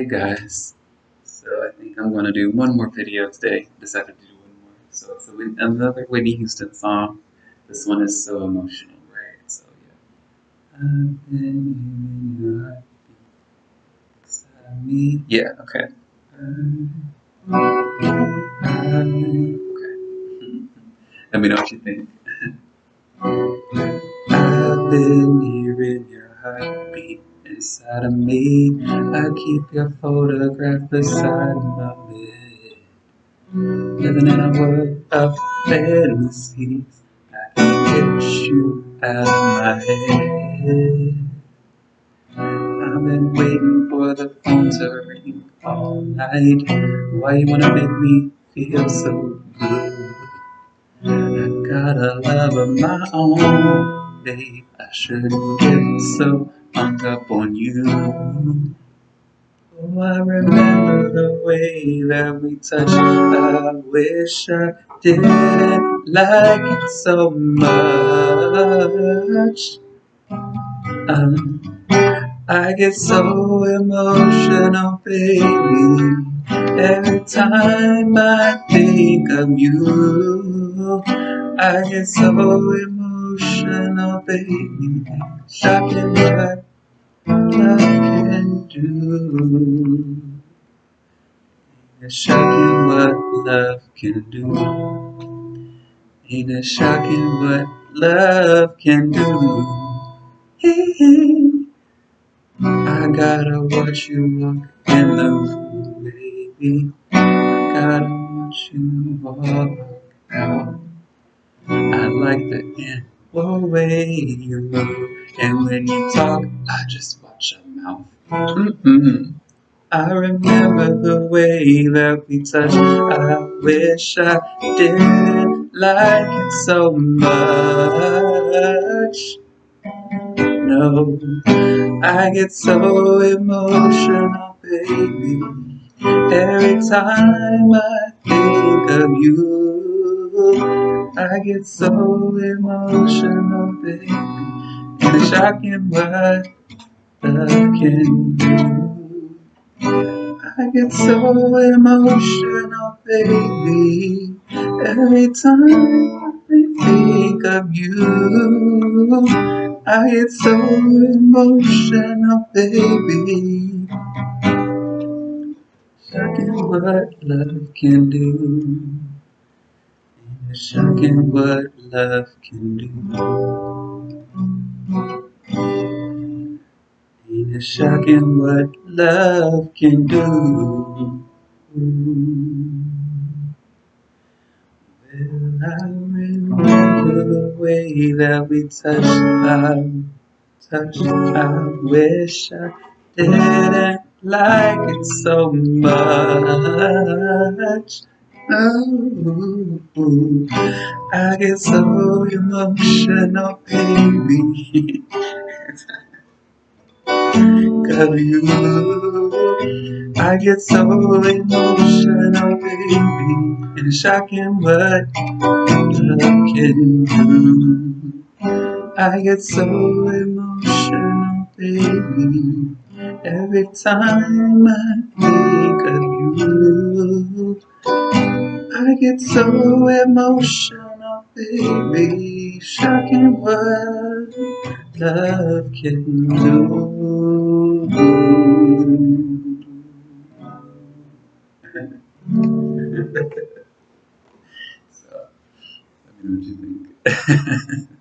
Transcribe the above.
Hey guys, so I think I'm gonna do one more video today. Decided to do one more. So it's another Whitney Houston song. This one is so emotional, right? So yeah. Yeah, okay. okay. Let me know what you think. I've been here in your heartbeat inside of me. I keep your photograph beside my bed. Living in a world of fantasies. I can't get you out of my head. I've been waiting for the phone to ring all night. Why you wanna make me feel so good? I got a love of my own, babe. I shouldn't get so hung up on you. Oh, I remember the way that we touched. I wish I didn't like it so much. Um, I get so emotional, baby, every time I think of you. I get so emotional, baby, shocking what love can do. It's shocking what love can do. Ain't it shocking what love can do? I gotta watch you walk in the baby. I gotta you out. I like the way you move, and when you talk, I just watch your mouth. Mm-mm. I remember the way that we touched. I wish I didn't like it so much. No, I get so emotional, baby, every time I think of you. I get so emotional, baby, and it's shocking what love can do. I get so emotional, baby, every time I think of you. I get so emotional, baby. Shocking what love can do. It's shocking what love can do. Ain't it shocking what love can do? Well, I remember the way that we touched, I touched, I wish I didn't like it so much. Oh, I get so emotional, baby. Cause you, I get so emotional, baby. And shocking what love can do. I get so emotional, baby. Every time I think of you, I get so emotional, baby. Shocking what love can do. so, let me know what you think.